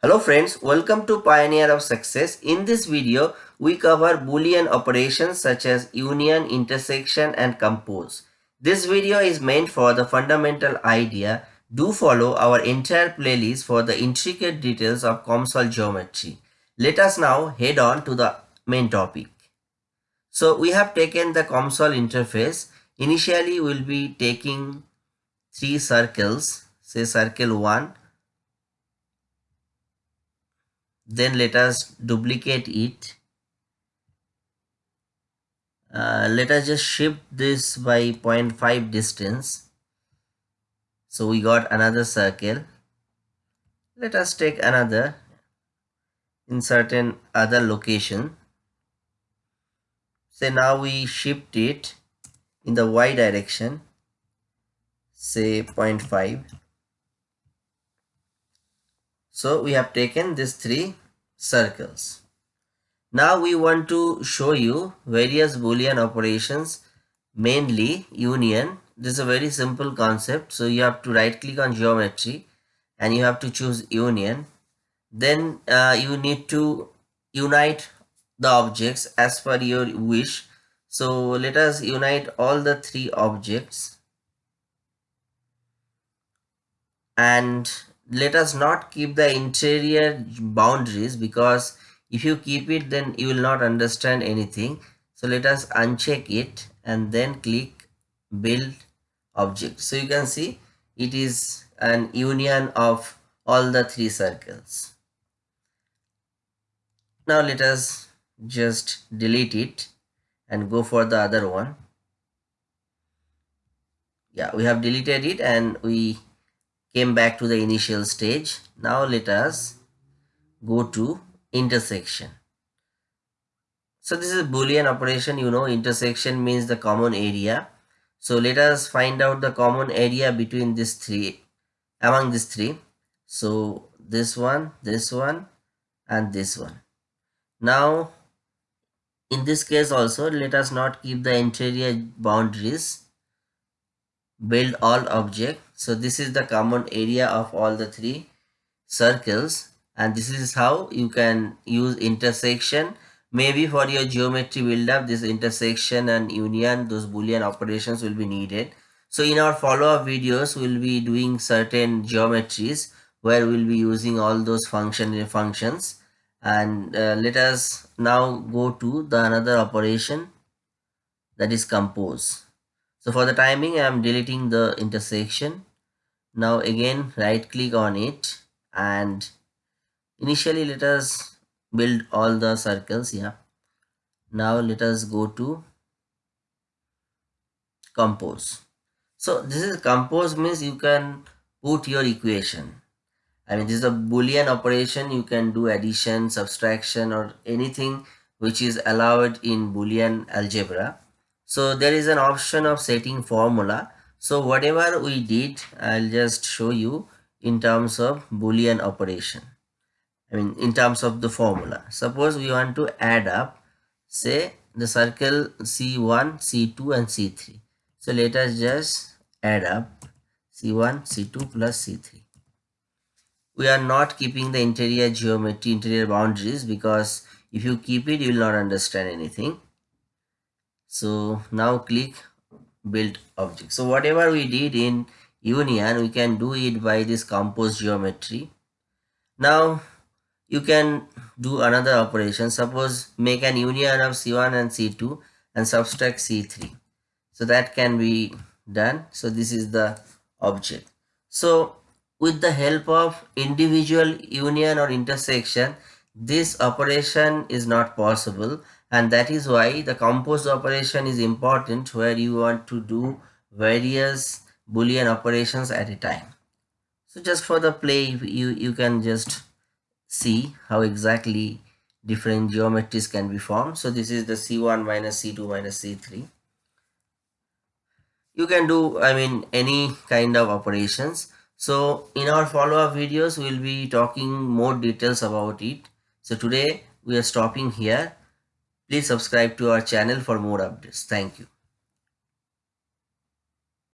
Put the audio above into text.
Hello friends, welcome to Pioneer of Success. In this video, we cover Boolean operations such as union, intersection and compose. This video is meant for the fundamental idea. Do follow our entire playlist for the intricate details of COMSOL geometry. Let us now head on to the main topic. So we have taken the COMSOL interface. Initially, we'll be taking three circles, say circle 1, then let us duplicate it. Uh, let us just shift this by 0.5 distance. So we got another circle. Let us take another in certain other location. Say now we shift it in the y direction. Say 0.5 so we have taken these three circles. Now we want to show you various boolean operations mainly union. This is a very simple concept. So you have to right click on geometry and you have to choose union. Then uh, you need to unite the objects as per your wish. So let us unite all the three objects and let us not keep the interior boundaries because if you keep it then you will not understand anything. So let us uncheck it and then click build object. So you can see it is an union of all the three circles. Now let us just delete it and go for the other one. Yeah we have deleted it and we came back to the initial stage. Now let us go to intersection. So this is a boolean operation you know intersection means the common area. So let us find out the common area between these three among these three. So this one, this one and this one. Now in this case also let us not keep the interior boundaries build all object so this is the common area of all the three circles. And this is how you can use intersection. Maybe for your geometry build up this intersection and union those boolean operations will be needed. So in our follow-up videos we'll be doing certain geometries where we'll be using all those function functions. And uh, let us now go to the another operation that is compose so for the timing, I am deleting the intersection. Now again, right click on it and initially let us build all the circles. Yeah. Now let us go to compose. So this is compose means you can put your equation. I mean, this is a boolean operation. You can do addition, subtraction or anything which is allowed in boolean algebra so there is an option of setting formula. So whatever we did i'll just show you in terms of boolean operation. I mean in terms of the formula. Suppose we want to add up say the circle c1 c2 and c3 so let us just add up c1 c2 plus c3 we are not keeping the interior geometry interior boundaries because if you keep it you will not understand anything so now click build object. So whatever we did in union we can do it by this compose geometry. Now you can do another operation. Suppose make an union of c1 and c2 and subtract c3 so that can be done. So this is the object. So with the help of individual union or intersection this operation is not possible and that is why the compose operation is important where you want to do various boolean operations at a time. So just for the play you you can just see how exactly different geometries can be formed. So this is the c1 minus c2 minus c3 you can do i mean any kind of operations. So in our follow-up videos we'll be talking more details about it so today we are stopping here Please subscribe to our channel for more updates. Thank you.